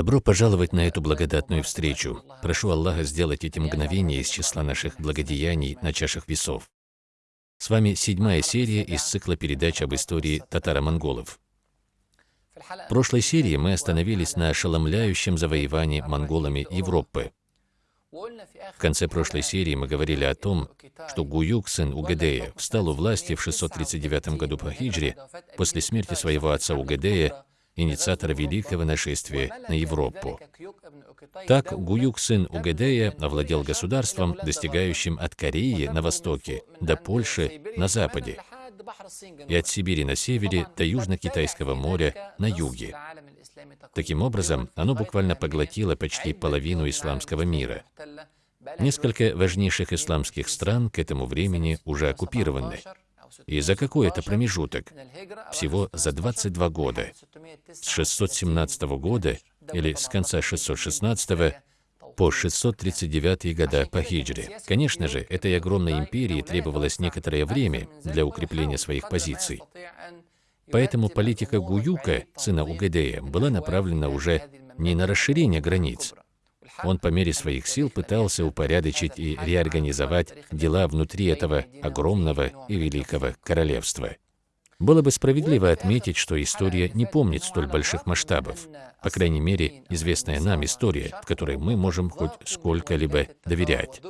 Добро пожаловать на эту благодатную встречу. Прошу Аллаха сделать эти мгновения из числа наших благодеяний на чашах весов. С вами седьмая серия из цикла передач об истории татаро-монголов. В прошлой серии мы остановились на ошеломляющем завоевании монголами Европы. В конце прошлой серии мы говорили о том, что Гуюк, сын Угадея, встал у власти в 639 году по хиджре после смерти своего отца Угадея инициатора великого нашествия на Европу. Так Гуюк, сын Угадея, овладел государством, достигающим от Кореи на востоке до Польши на западе, и от Сибири на севере до Южно-Китайского моря на юге. Таким образом, оно буквально поглотило почти половину исламского мира. Несколько важнейших исламских стран к этому времени уже оккупированы. И за какой это промежуток? Всего за 22 года. С 617 года или с конца 616 по 639 года по хиджре. Конечно же, этой огромной империи требовалось некоторое время для укрепления своих позиций. Поэтому политика Гуюка, сына Угадея, была направлена уже не на расширение границ, он по мере своих сил пытался упорядочить и реорганизовать дела внутри этого огромного и великого королевства. Было бы справедливо отметить, что история не помнит столь больших масштабов. По крайней мере, известная нам история, в которой мы можем хоть сколько-либо доверять.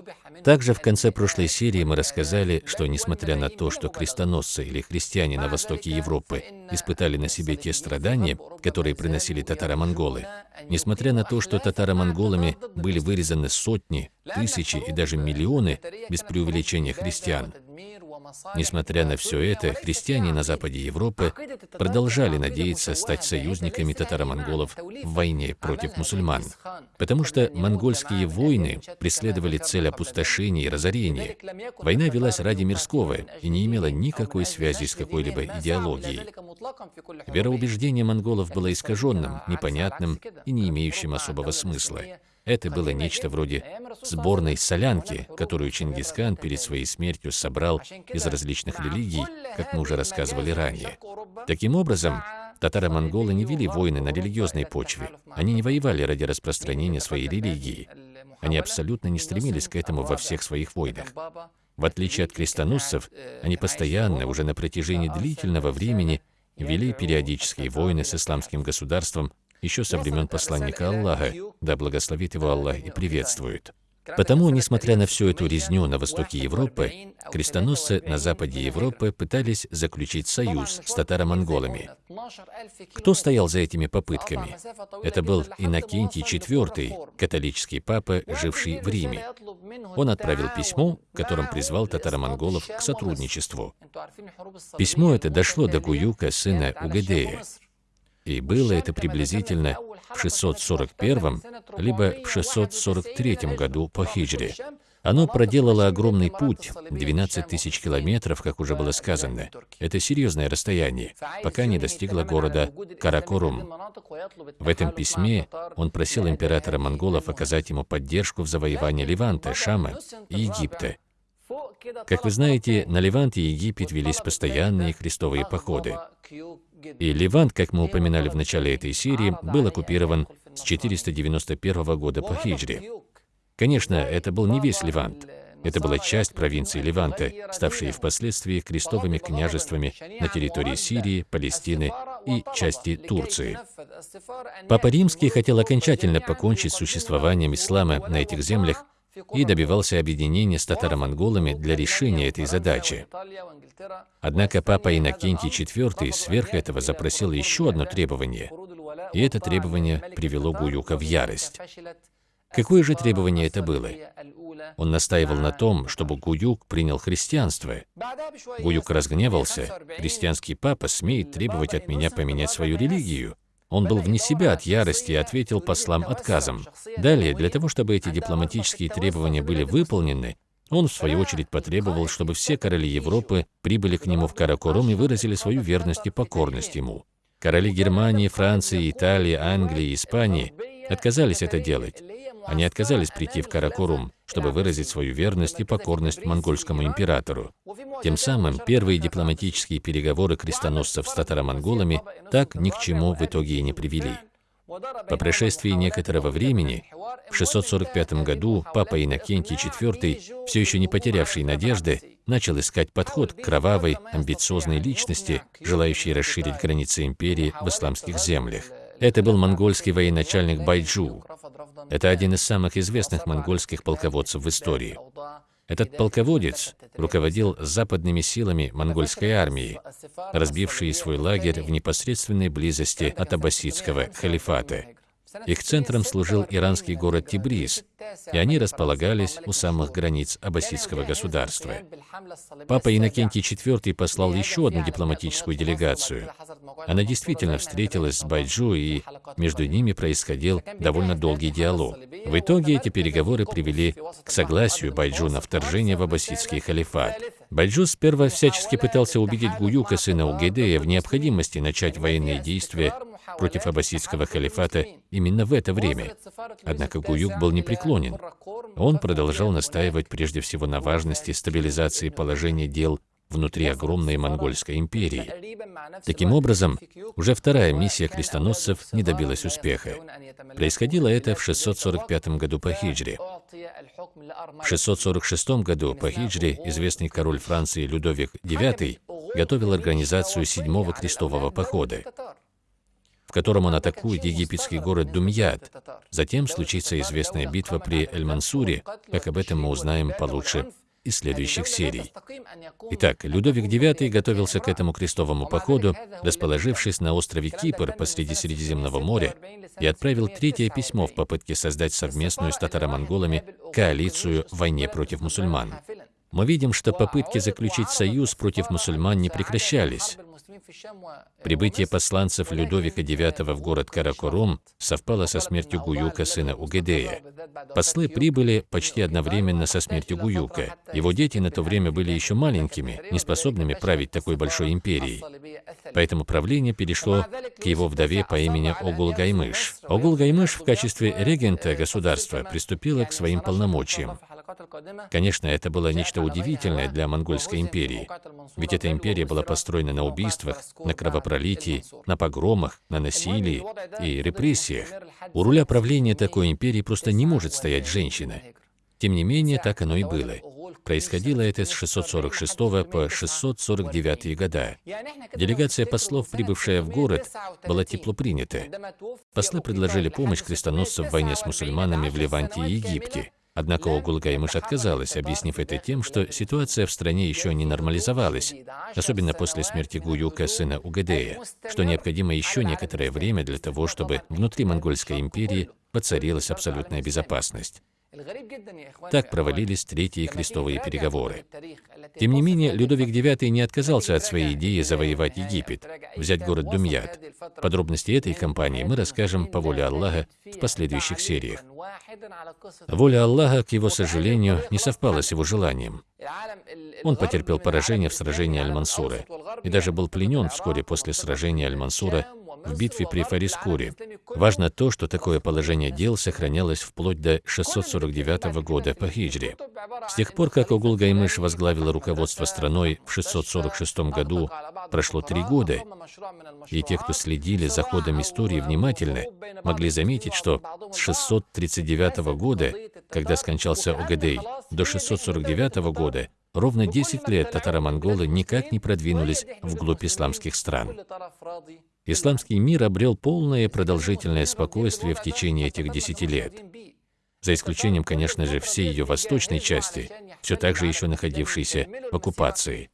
Также в конце прошлой серии мы рассказали, что несмотря на то, что крестоносцы или христиане на востоке Европы испытали на себе те страдания, которые приносили татаро-монголы, несмотря на то, что татаро-монголами были вырезаны сотни, тысячи и даже миллионы, без преувеличения христиан, Несмотря на все это, христиане на западе Европы продолжали надеяться стать союзниками татаро-монголов в войне против мусульман, потому что монгольские войны преследовали цель опустошения и разорения. Война велась ради мирского и не имела никакой связи с какой-либо идеологией. Вероубеждение монголов было искаженным, непонятным и не имеющим особого смысла. Это было нечто вроде сборной солянки, которую Чингисхан перед своей смертью собрал из различных религий, как мы уже рассказывали ранее. Таким образом, татаро-монголы не вели войны на религиозной почве. Они не воевали ради распространения своей религии. Они абсолютно не стремились к этому во всех своих войнах. В отличие от крестоносцев, они постоянно, уже на протяжении длительного времени, вели периодические войны с исламским государством еще со времен посланника Аллаха, да благословит его Аллах и приветствует. Потому, несмотря на всю эту резню на востоке Европы, крестоносцы на западе Европы пытались заключить союз с татаро-монголами. Кто стоял за этими попытками? Это был Иннокентий IV, католический папа, живший в Риме. Он отправил письмо, которым призвал татаро-монголов к сотрудничеству. Письмо это дошло до Гуюка, сына Угадея. И было это приблизительно в 641 либо в 643 году по хиджре. Оно проделало огромный путь, 12 тысяч километров, как уже было сказано. Это серьезное расстояние, пока не достигло города Каракорум. В этом письме он просил императора монголов оказать ему поддержку в завоевании Ливанта, Шама и Египта. Как вы знаете, на Ливант и Египет велись постоянные крестовые походы. И Ливант, как мы упоминали в начале этой серии, был оккупирован с 491 года по хиджре. Конечно, это был не весь Ливант. Это была часть провинции Ливанта, ставшие впоследствии крестовыми княжествами на территории Сирии, Палестины и части Турции. Папа Римский хотел окончательно покончить с существованием ислама на этих землях и добивался объединения с татаро-монголами для решения этой задачи. Однако папа Иннокентий IV сверх этого запросил еще одно требование, и это требование привело Гуюка в ярость. Какое же требование это было? Он настаивал на том, чтобы Гуюк принял христианство. Гуюк разгневался. Христианский папа смеет требовать от меня поменять свою религию. Он был вне себя от ярости и ответил послам отказом. Далее, для того, чтобы эти дипломатические требования были выполнены, он, в свою очередь, потребовал, чтобы все короли Европы прибыли к нему в Каракорум и выразили свою верность и покорность ему. Короли Германии, Франции, Италии, Англии Испании отказались это делать. Они отказались прийти в Каракорум, чтобы выразить свою верность и покорность монгольскому императору. Тем самым первые дипломатические переговоры крестоносцев с татаро-монголами так ни к чему в итоге и не привели. По прошествии некоторого времени, в 645 году, папа Иннокентий IV, все еще не потерявший надежды, начал искать подход к кровавой, амбициозной личности, желающей расширить границы империи в исламских землях. Это был монгольский военачальник Байджу. Это один из самых известных монгольских полководцев в истории. Этот полководец руководил западными силами монгольской армии, разбившей свой лагерь в непосредственной близости от аббасидского халифата. Их центром служил иранский город Тибриз, и они располагались у самых границ аббасидского государства. Папа Иннокентий IV послал еще одну дипломатическую делегацию. Она действительно встретилась с Байджу, и между ними происходил довольно долгий диалог. В итоге эти переговоры привели к согласию Байджу на вторжение в аббасидский халифат. Байджу сперва всячески пытался убедить Гуюка, сына Угедея, в необходимости начать военные действия против аббасидского халифата именно в это время. Однако Гуюк был непреклонен. Он продолжал настаивать прежде всего на важности стабилизации положения дел внутри огромной монгольской империи. Таким образом, уже вторая миссия крестоносцев не добилась успеха. Происходило это в 645 году по хиджре. В 646 году по хиджре известный король Франции Людовик IX готовил организацию седьмого крестового похода в котором он атакует египетский город Думьят. Затем случится известная битва при Эль-Мансуре, как об этом мы узнаем получше из следующих серий. Итак, Людовик IX готовился к этому крестовому походу, расположившись на острове Кипр посреди Средиземного моря, и отправил третье письмо в попытке создать совместную с татаро-монголами коалицию в войне против мусульман. Мы видим, что попытки заключить союз против мусульман не прекращались. Прибытие посланцев Людовика IX в город Каракорум совпало со смертью Гуюка, сына Угедея. Послы прибыли почти одновременно со смертью Гуюка. Его дети на то время были еще маленькими, неспособными править такой большой империей. Поэтому правление перешло к его вдове по имени Огул-Гаймыш. Огул-Гаймыш в качестве регента государства приступила к своим полномочиям. Конечно, это было нечто удивительное для Монгольской империи, ведь эта империя была построена на убийствах, на кровопролитии, на погромах, на насилии и репрессиях. У руля правления такой империи просто не может стоять женщина. Тем не менее, так оно и было. Происходило это с 646 по 649 года. Делегация послов, прибывшая в город, была тепло принята. Послы предложили помощь крестоносцам в войне с мусульманами в Ливанте и Египте. Однако Огулгаймыш отказалась, объяснив это тем, что ситуация в стране еще не нормализовалась, особенно после смерти Гуюка, сына Угадея, что необходимо еще некоторое время для того, чтобы внутри Монгольской империи воцарилась абсолютная безопасность. Так провалились третьи крестовые переговоры. Тем не менее, Людовик IX не отказался от своей идеи завоевать Египет, взять город Думьят. Подробности этой кампании мы расскажем по воле Аллаха в последующих сериях. Воля Аллаха, к его сожалению, не совпала с его желанием. Он потерпел поражение в сражении Аль-Мансура и даже был пленен вскоре после сражения Аль-Мансура в битве при Фарискуре. Важно то, что такое положение дел сохранялось вплоть до 649 года по хиджре. С тех пор, как Огул-Гаймыш возглавил руководство страной в 646 году, прошло три года, и те, кто следили за ходом истории внимательно, могли заметить, что с 639 года, когда скончался Огадей, до 649 года ровно 10 лет татаро-монголы никак не продвинулись вглубь исламских стран. Исламский мир обрел полное продолжительное спокойствие в течение этих десяти лет. За исключением, конечно же, всей ее восточной части, все так же еще находившейся в оккупации.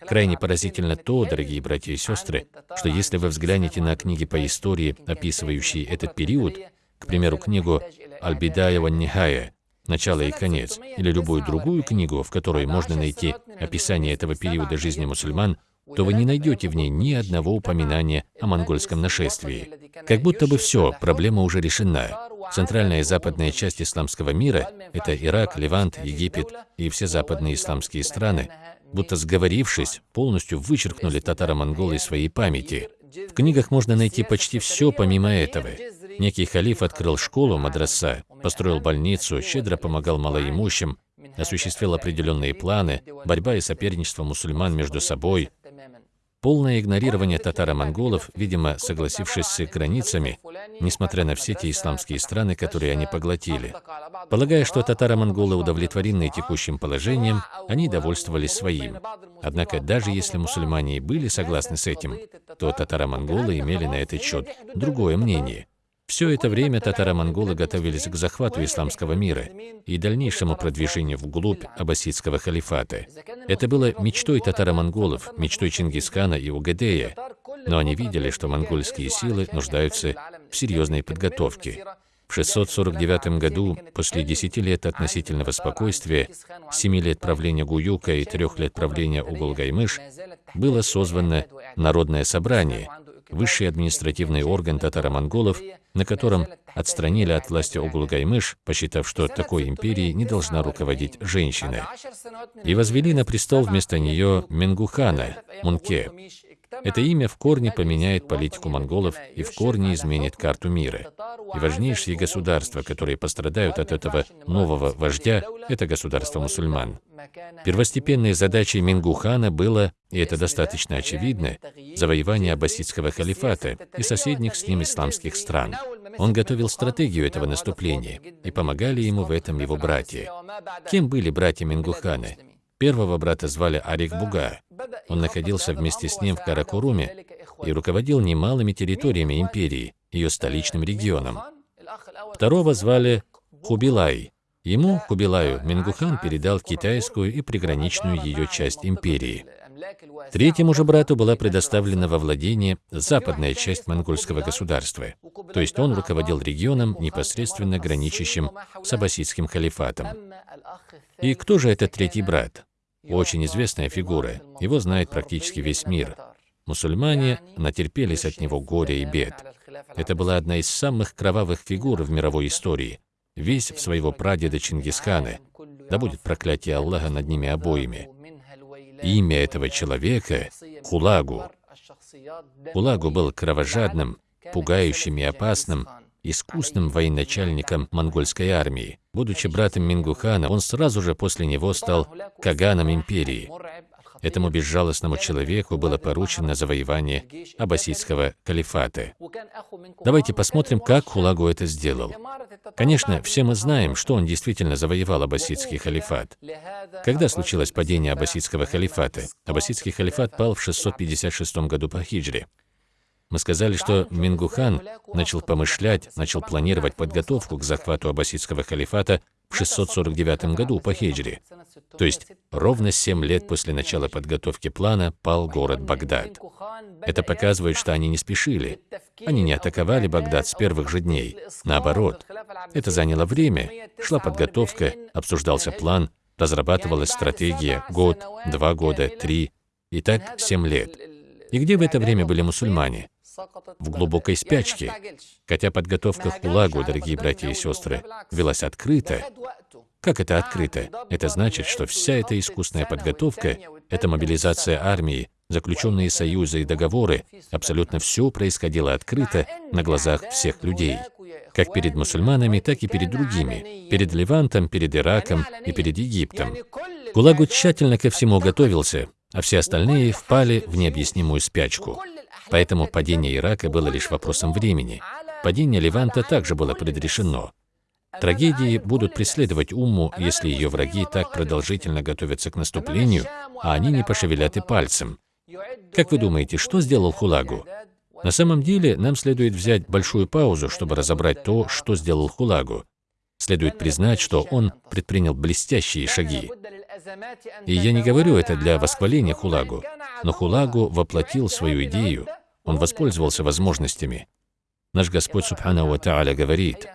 Крайне поразительно то, дорогие братья и сестры, что если вы взглянете на книги по истории, описывающие этот период, к примеру, книгу Аль-Бидаева Нихая «Начало и конец», или любую другую книгу, в которой можно найти описание этого периода жизни мусульман, то вы не найдете в ней ни одного упоминания о монгольском нашествии. Как будто бы все, проблема уже решена. Центральная и западная часть исламского мира – это Ирак, Ливант, Египет и все западные исламские страны, будто сговорившись, полностью вычеркнули татаро-монголы из своей памяти. В книгах можно найти почти все помимо этого. Некий халиф открыл школу, мадраса, построил больницу, щедро помогал малоимущим, осуществил определенные планы, борьба и соперничество мусульман между собой, Полное игнорирование татаро-монголов, видимо, согласившись с их границами, несмотря на все те исламские страны, которые они поглотили. Полагая, что татаро-монголы удовлетворены текущим положением, они довольствовались своим. Однако, даже если мусульмане и были согласны с этим, то татаро-монголы имели на этот счет другое мнение. Все это время татаро-монголы готовились к захвату исламского мира и дальнейшему продвижению вглубь аббасидского халифата. Это было мечтой татаро-монголов, мечтой Чингисхана и Угадея, но они видели, что монгольские силы нуждаются в серьезной подготовке. В 649 году, после 10 лет относительного спокойствия, 7 лет правления Гуюка и 3 лет правления Угулгаймыш, было созвано Народное собрание, высший административный орган татаро-монголов, на котором отстранили от власти Огулгаймыш, посчитав, что такой империей не должна руководить женщина, и возвели на престол вместо нее Менгухана, Мунке. Это имя в корне поменяет политику монголов и в корне изменит карту мира. И важнейшие государства, которые пострадают от этого нового вождя, это государство мусульман. Первостепенной задачей Мингухана было, и это достаточно очевидно, завоевание аббасидского халифата и соседних с ним исламских стран. Он готовил стратегию этого наступления, и помогали ему в этом его братья. Кем были братья Мингухана? Первого брата звали Арик Буга. Он находился вместе с ним в Каракуруме и руководил немалыми территориями империи, ее столичным регионом. Второго звали Хубилай. Ему, Хубилаю, Мингухан передал китайскую и приграничную ее часть империи. Третьему же брату была предоставлена во владение западная часть монгольского государства, то есть он руководил регионом, непосредственно граничащим с аббасидским халифатом. И кто же этот третий брат? Очень известная фигура, его знает практически весь мир. Мусульмане натерпелись от него горя и бед. Это была одна из самых кровавых фигур в мировой истории, весь в своего прадеда Чингисхана, да будет проклятие Аллаха над ними обоими. Имя этого человека — Хулагу. Хулагу был кровожадным, пугающим и опасным, искусным военачальником монгольской армии. Будучи братом Мингухана, он сразу же после него стал каганом империи. Этому безжалостному человеку было поручено завоевание аббасидского калифата. Давайте посмотрим, как Хулагу это сделал. Конечно, все мы знаем, что он действительно завоевал аббасидский халифат. Когда случилось падение аббасидского халифата? Аббасидский халифат пал в 656 году по хиджре. Мы сказали, что Мингухан начал помышлять, начал планировать подготовку к захвату аббасидского халифата в 649 году по хиджре. То есть ровно 7 лет после начала подготовки плана пал город Багдад. Это показывает, что они не спешили. Они не атаковали Багдад с первых же дней. Наоборот, это заняло время, шла подготовка, обсуждался план, разрабатывалась стратегия год, два года, три, и так 7 лет. И где в это время были мусульмане? В глубокой спячке, хотя подготовка к Хулагу, дорогие братья и сестры, велась открыто. Как это открыто? Это значит, что вся эта искусная подготовка, эта мобилизация армии, заключенные союзы и договоры, абсолютно все происходило открыто на глазах всех людей. Как перед мусульманами, так и перед другими, перед Левантом, перед Ираком и перед Египтом. Гулагу тщательно ко всему готовился, а все остальные впали в необъяснимую спячку. Поэтому падение Ирака было лишь вопросом времени. Падение Леванта также было предрешено. Трагедии будут преследовать Умму, если ее враги так продолжительно готовятся к наступлению, а они не пошевелят и пальцем. Как вы думаете, что сделал Хулагу? На самом деле, нам следует взять большую паузу, чтобы разобрать то, что сделал Хулагу. Следует признать, что он предпринял блестящие шаги. И я не говорю это для восхваления Хулагу, но Хулагу воплотил свою идею, он воспользовался возможностями. Наш Господь Субхану Тааля говорит,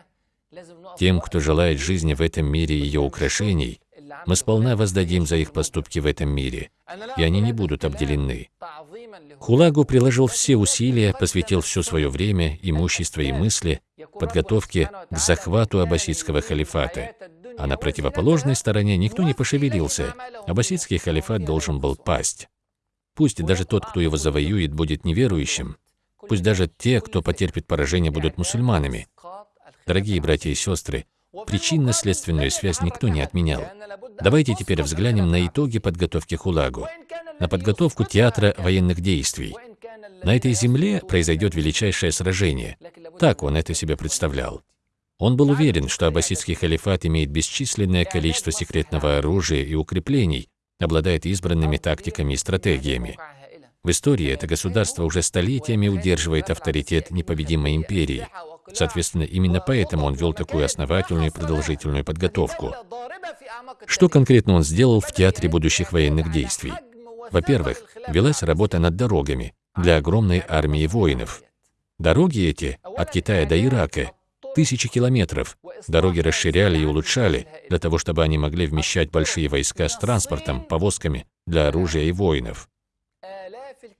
«Тем, кто желает жизни в этом мире и ее украшений, мы сполна воздадим за их поступки в этом мире, и они не будут обделены». Хулагу приложил все усилия, посвятил все свое время, имущество и мысли подготовке к захвату аббасидского халифата. А на противоположной стороне никто не пошевелился. Аббасидский халифат должен был пасть. Пусть даже тот, кто его завоюет, будет неверующим. Пусть даже те, кто потерпит поражение, будут мусульманами. Дорогие братья и сестры, причинно-следственную связь никто не отменял. Давайте теперь взглянем на итоги подготовки Хулагу. на подготовку театра военных действий. На этой земле произойдет величайшее сражение. Так он это себе представлял. Он был уверен, что аббасидский халифат имеет бесчисленное количество секретного оружия и укреплений, обладает избранными тактиками и стратегиями. В истории это государство уже столетиями удерживает авторитет непобедимой империи. Соответственно, именно поэтому он вел такую основательную и продолжительную подготовку. Что конкретно он сделал в Театре будущих военных действий? Во-первых, велась работа над дорогами для огромной армии воинов. Дороги эти от Китая до Ирака тысячи километров. Дороги расширяли и улучшали, для того, чтобы они могли вмещать большие войска с транспортом, повозками для оружия и воинов.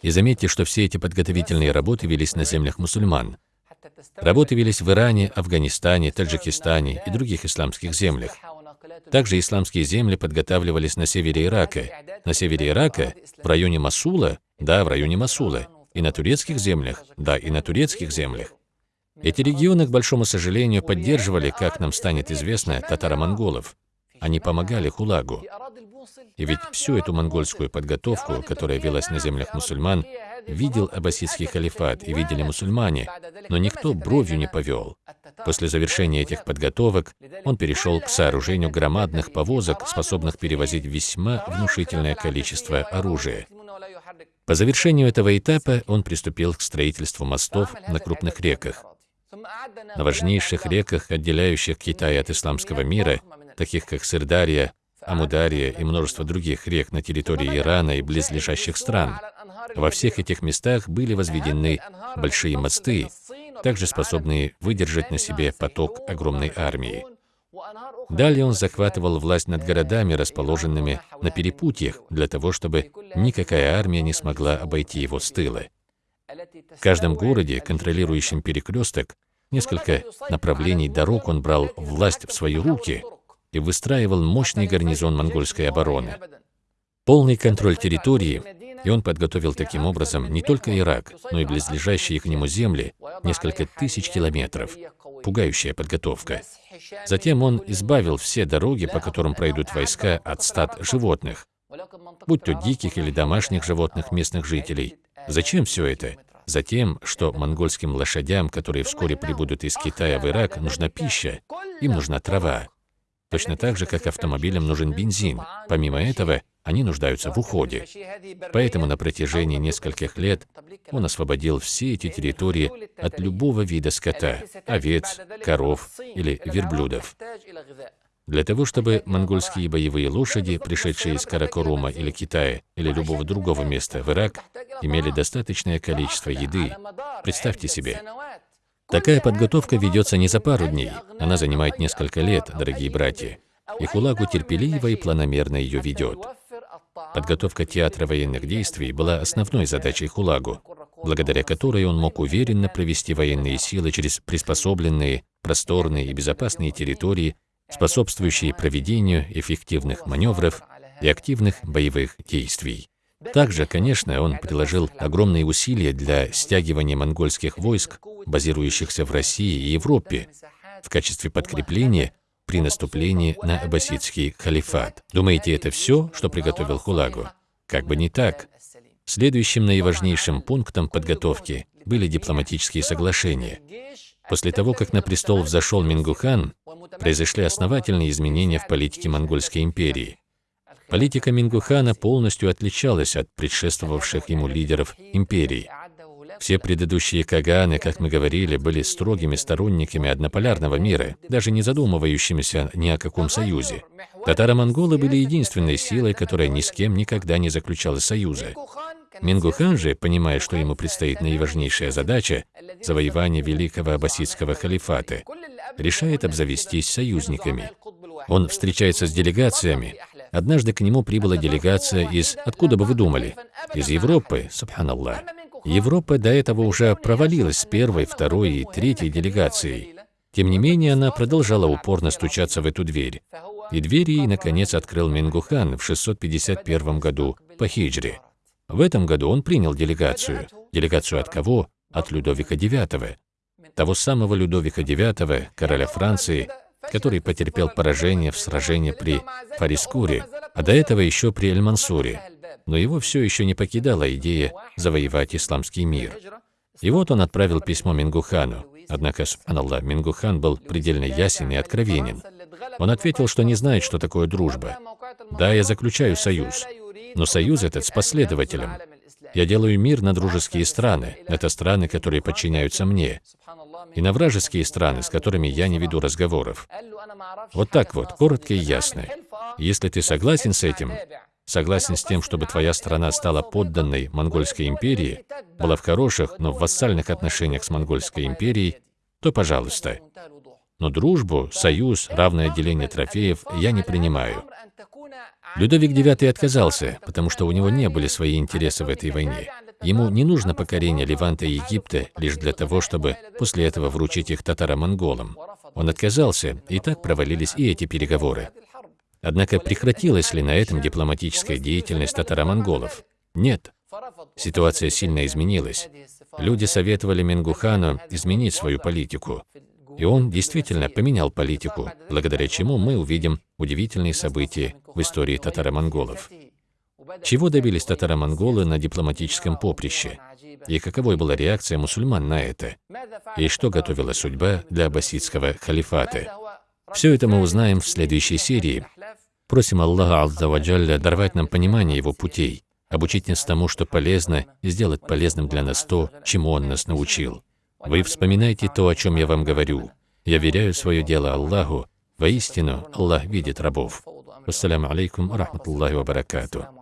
И заметьте, что все эти подготовительные работы велись на землях мусульман. Работы велись в Иране, Афганистане, Таджикистане и других исламских землях. Также исламские земли подготавливались на севере Ирака. На севере Ирака, в районе Масула, да, в районе Масула, и на турецких землях, да, и на турецких землях. Эти регионы, к большому сожалению, поддерживали, как нам станет известно, татаро-монголов. Они помогали Хулагу. И ведь всю эту монгольскую подготовку, которая велась на землях мусульман, видел аббасидский халифат и видели мусульмане, но никто бровью не повел. После завершения этих подготовок он перешел к сооружению громадных повозок, способных перевозить весьма внушительное количество оружия. По завершению этого этапа он приступил к строительству мостов на крупных реках. На важнейших реках, отделяющих Китай от исламского мира, таких как Сырдарья, Амудария и множество других рек на территории Ирана и близлежащих стран. Во всех этих местах были возведены большие мосты, также способные выдержать на себе поток огромной армии. Далее он захватывал власть над городами, расположенными на перепутьях, для того, чтобы никакая армия не смогла обойти его с тыла. В каждом городе, контролирующем перекресток, несколько направлений дорог он брал власть в свои руки и выстраивал мощный гарнизон монгольской обороны. Полный контроль территории, и он подготовил таким образом не только Ирак, но и близлежащие к нему земли, несколько тысяч километров. Пугающая подготовка. Затем он избавил все дороги, по которым пройдут войска от стад животных, будь то диких или домашних животных местных жителей. Зачем все это? Затем, что монгольским лошадям, которые вскоре прибудут из Китая в Ирак, нужна пища, им нужна трава. Точно так же, как автомобилям нужен бензин. Помимо этого, они нуждаются в уходе. Поэтому на протяжении нескольких лет он освободил все эти территории от любого вида скота – овец, коров или верблюдов. Для того, чтобы монгольские боевые лошади, пришедшие из Каракорума или Китая, или любого другого места в Ирак, имели достаточное количество еды. Представьте себе. Такая подготовка ведется не за пару дней, она занимает несколько лет, дорогие братья. И Хулагу терпеливо и планомерно ее ведет. Подготовка театра военных действий была основной задачей Хулагу, благодаря которой он мог уверенно провести военные силы через приспособленные, просторные и безопасные территории способствующие проведению эффективных маневров и активных боевых действий. Также, конечно, он приложил огромные усилия для стягивания монгольских войск, базирующихся в России и Европе, в качестве подкрепления при наступлении на аббасидский халифат. Думаете, это все, что приготовил Хулагу? Как бы не так. Следующим наиважнейшим пунктом подготовки были дипломатические соглашения. После того, как на престол взошел Мингухан, произошли основательные изменения в политике Монгольской империи. Политика Мингухана полностью отличалась от предшествовавших ему лидеров империи. Все предыдущие каганы, как мы говорили, были строгими сторонниками однополярного мира, даже не задумывающимися ни о каком союзе. Татаро-монголы были единственной силой, которая ни с кем никогда не заключала союза. Мингухан же, понимая, что ему предстоит наиважнейшая задача – завоевание великого аббасидского халифата, решает обзавестись союзниками. Он встречается с делегациями. Однажды к нему прибыла делегация из, откуда бы вы думали, из Европы, субханаллах. Европа до этого уже провалилась с первой, второй и третьей делегацией. Тем не менее, она продолжала упорно стучаться в эту дверь. И дверь ей, наконец, открыл Мингухан в 651 году по хиджре. В этом году он принял делегацию. Делегацию от кого? От Людовика IX того самого Людовика IX, короля Франции, который потерпел поражение в сражении при Фарискуре, а до этого еще при Эль-Мансуре. но его все еще не покидала идея завоевать исламский мир. И вот он отправил письмо Мингухану. Однако, субханаллах, Мингухан был предельно ясен и откровенен. Он ответил, что не знает, что такое дружба. Да, я заключаю союз, но союз этот с последователем. Я делаю мир на дружеские страны. Это страны, которые подчиняются мне. И на вражеские страны, с которыми я не веду разговоров. Вот так вот, коротко и ясно. Если ты согласен с этим, согласен с тем, чтобы твоя страна стала подданной Монгольской империи, была в хороших, но в вассальных отношениях с Монгольской империей, то пожалуйста. Но дружбу, союз, равное деление трофеев я не принимаю. Людовик IX отказался, потому что у него не были свои интересы в этой войне. Ему не нужно покорение Ливанта и Египта лишь для того, чтобы после этого вручить их татаро-монголам. Он отказался, и так провалились и эти переговоры. Однако прекратилась ли на этом дипломатическая деятельность татаро-монголов? Нет. Ситуация сильно изменилась. Люди советовали Менгухану изменить свою политику. И он действительно поменял политику, благодаря чему мы увидим удивительные события в истории татаро-монголов. Чего добились татаро-монголы на дипломатическом поприще? И каковой была реакция мусульман на это? И что готовила судьба для аббасидского халифата? Все это мы узнаем в следующей серии. Просим Аллаха Аззаваджалля даровать нам понимание Его путей, обучить нас тому, что полезно, и сделать полезным для нас то, чему Он нас научил. Вы вспоминайте то, о чем я вам говорю. Я веряю свое дело Аллаху. Воистину, Аллах видит рабов. Ассаляму алейкум, рахматуллахи ва баракатуh.